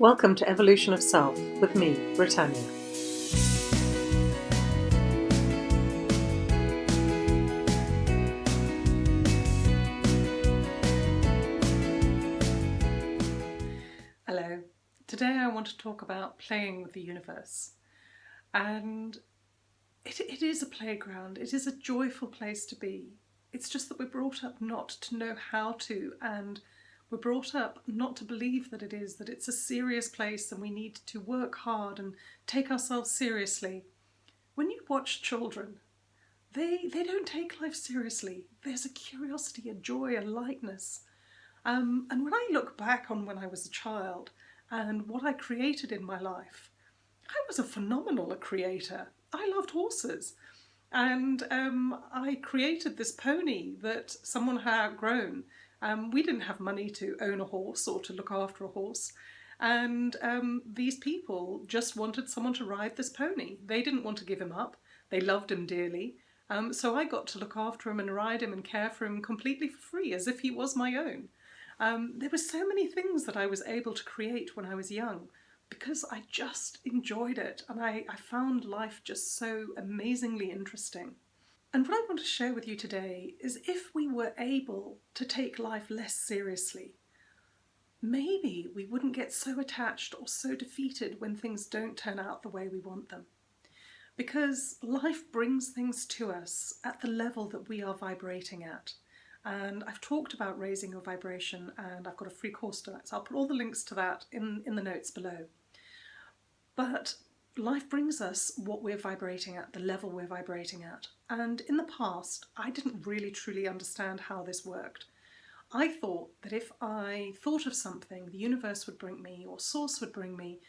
Welcome to Evolution of Self with me, Britannia. Hello. Today I want to talk about playing with the universe. And it, it is a playground, it is a joyful place to be. It's just that we're brought up not to know how to and we're brought up not to believe that it is, that it's a serious place and we need to work hard and take ourselves seriously. When you watch children, they, they don't take life seriously. There's a curiosity, a joy, a lightness. Um, and when I look back on when I was a child and what I created in my life, I was a phenomenal creator. I loved horses. And um, I created this pony that someone had outgrown um, we didn't have money to own a horse or to look after a horse. And um, these people just wanted someone to ride this pony. They didn't want to give him up. They loved him dearly. Um, so I got to look after him and ride him and care for him completely for free, as if he was my own. Um, there were so many things that I was able to create when I was young because I just enjoyed it and I, I found life just so amazingly interesting. And what I want to share with you today is if we were able to take life less seriously, maybe we wouldn't get so attached or so defeated when things don't turn out the way we want them. Because life brings things to us at the level that we are vibrating at. And I've talked about raising your vibration and I've got a free course to that. So I'll put all the links to that in, in the notes below. But life brings us what we're vibrating at, the level we're vibrating at. And in the past, I didn't really truly understand how this worked. I thought that if I thought of something, the universe would bring me, or source would bring me,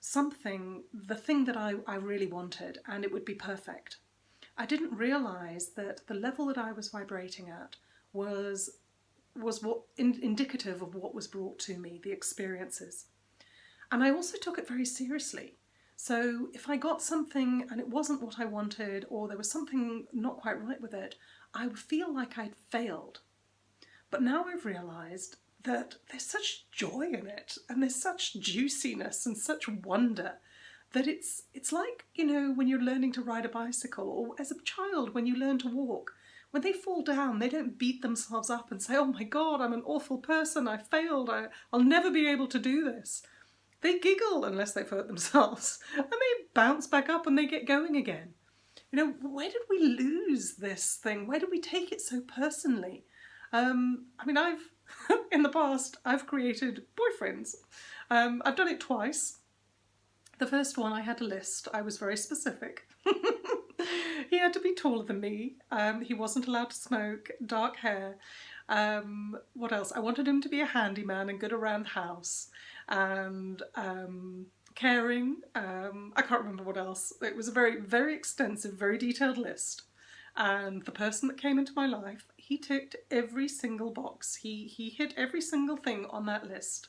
something, the thing that I, I really wanted, and it would be perfect. I didn't realise that the level that I was vibrating at was was what in, indicative of what was brought to me, the experiences. And I also took it very seriously. So if I got something and it wasn't what I wanted or there was something not quite right with it, I would feel like I'd failed. But now I've realised that there's such joy in it and there's such juiciness and such wonder that it's it's like, you know, when you're learning to ride a bicycle or as a child when you learn to walk. When they fall down, they don't beat themselves up and say, oh my God, I'm an awful person, I failed, I, I'll never be able to do this. They giggle unless they've hurt themselves and they bounce back up and they get going again. You know, where did we lose this thing? Where did we take it so personally? Um, I mean, I've, in the past, I've created boyfriends. Um, I've done it twice. The first one I had a list, I was very specific. he had to be taller than me, um, he wasn't allowed to smoke, dark hair. Um, what else? I wanted him to be a handyman and good around the house and um, caring. Um, I can't remember what else. It was a very, very extensive, very detailed list. And the person that came into my life, he ticked every single box. He, he hit every single thing on that list.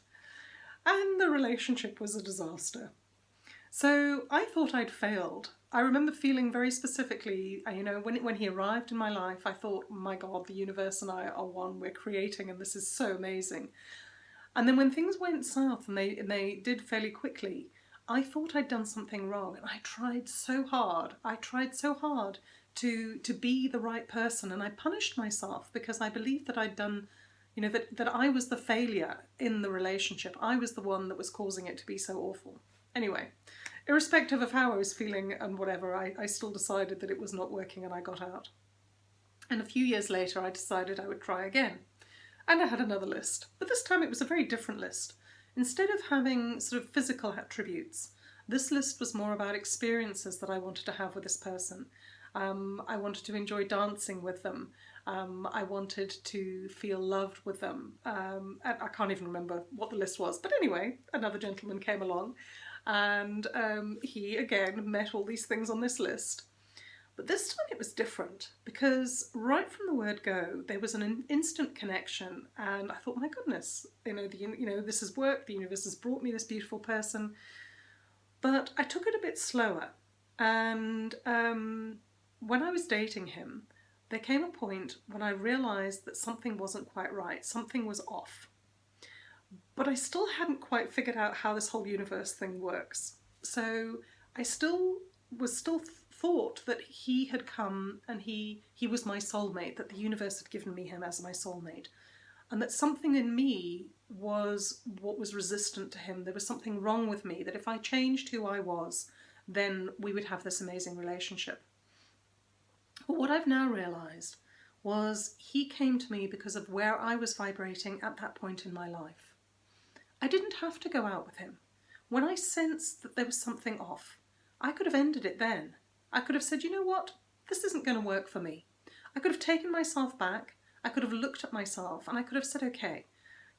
And the relationship was a disaster. So I thought I'd failed. I remember feeling very specifically, uh, you know, when, when he arrived in my life, I thought, my God, the universe and I are one, we're creating and this is so amazing. And then when things went south and they, and they did fairly quickly, I thought I'd done something wrong and I tried so hard. I tried so hard to, to be the right person and I punished myself because I believed that I'd done, you know, that, that I was the failure in the relationship. I was the one that was causing it to be so awful. Anyway, irrespective of how I was feeling and whatever, I, I still decided that it was not working and I got out. And a few years later, I decided I would try again. And I had another list, but this time it was a very different list. Instead of having sort of physical attributes, this list was more about experiences that I wanted to have with this person. Um, I wanted to enjoy dancing with them. Um, I wanted to feel loved with them. Um, I can't even remember what the list was, but anyway, another gentleman came along and um, he again met all these things on this list. But this time it was different because right from the word go, there was an instant connection and I thought, my goodness, you know, the, you know, this has worked, the universe has brought me this beautiful person. But I took it a bit slower and um, when I was dating him, there came a point when I realised that something wasn't quite right, something was off. But I still hadn't quite figured out how this whole universe thing works. So I still was still thought that he had come and he he was my soulmate, that the universe had given me him as my soulmate, and that something in me was what was resistant to him. There was something wrong with me, that if I changed who I was, then we would have this amazing relationship. But what I've now realised was he came to me because of where I was vibrating at that point in my life. I didn't have to go out with him. When I sensed that there was something off, I could have ended it then. I could have said, you know what, this isn't going to work for me. I could have taken myself back, I could have looked at myself and I could have said, okay,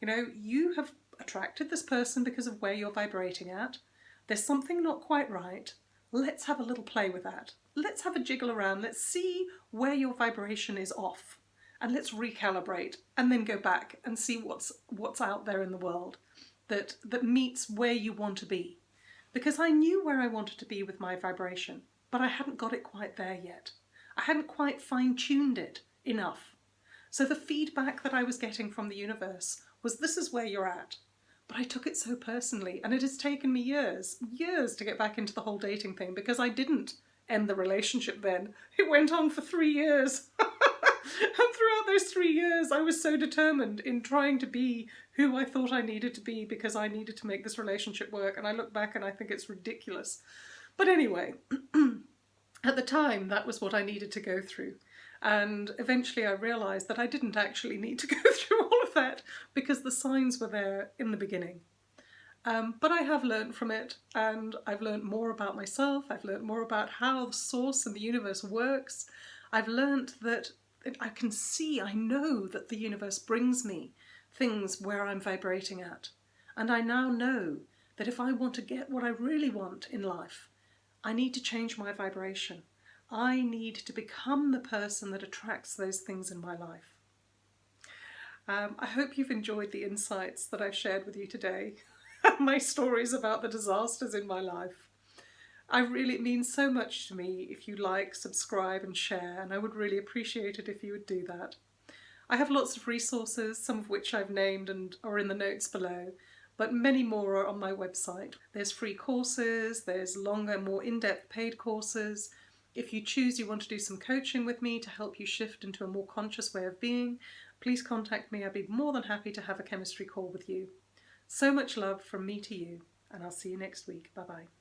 you know, you have attracted this person because of where you're vibrating at. There's something not quite right. Let's have a little play with that. Let's have a jiggle around. Let's see where your vibration is off and let's recalibrate and then go back and see what's what's out there in the world that that meets where you want to be. Because I knew where I wanted to be with my vibration but I hadn't got it quite there yet. I hadn't quite fine-tuned it enough. So the feedback that I was getting from the universe was this is where you're at. But I took it so personally and it has taken me years years to get back into the whole dating thing because I didn't end the relationship then. It went on for three years and throughout those three years, I was so determined in trying to be who I thought I needed to be because I needed to make this relationship work. And I look back and I think it's ridiculous. But anyway, at the time, that was what I needed to go through. And eventually I realised that I didn't actually need to go through all of that because the signs were there in the beginning. Um, but I have learned from it and I've learned more about myself. I've learned more about how the source and the universe works. I've learned that I can see, I know that the universe brings me things where I'm vibrating at. And I now know that if I want to get what I really want in life, I need to change my vibration. I need to become the person that attracts those things in my life. Um, I hope you've enjoyed the insights that I've shared with you today, my stories about the disasters in my life. I really, it means so much to me if you like, subscribe and share, and I would really appreciate it if you would do that. I have lots of resources, some of which I've named and are in the notes below, but many more are on my website. There's free courses, there's longer, more in-depth paid courses. If you choose you want to do some coaching with me to help you shift into a more conscious way of being, please contact me. I'd be more than happy to have a chemistry call with you. So much love from me to you, and I'll see you next week. Bye-bye.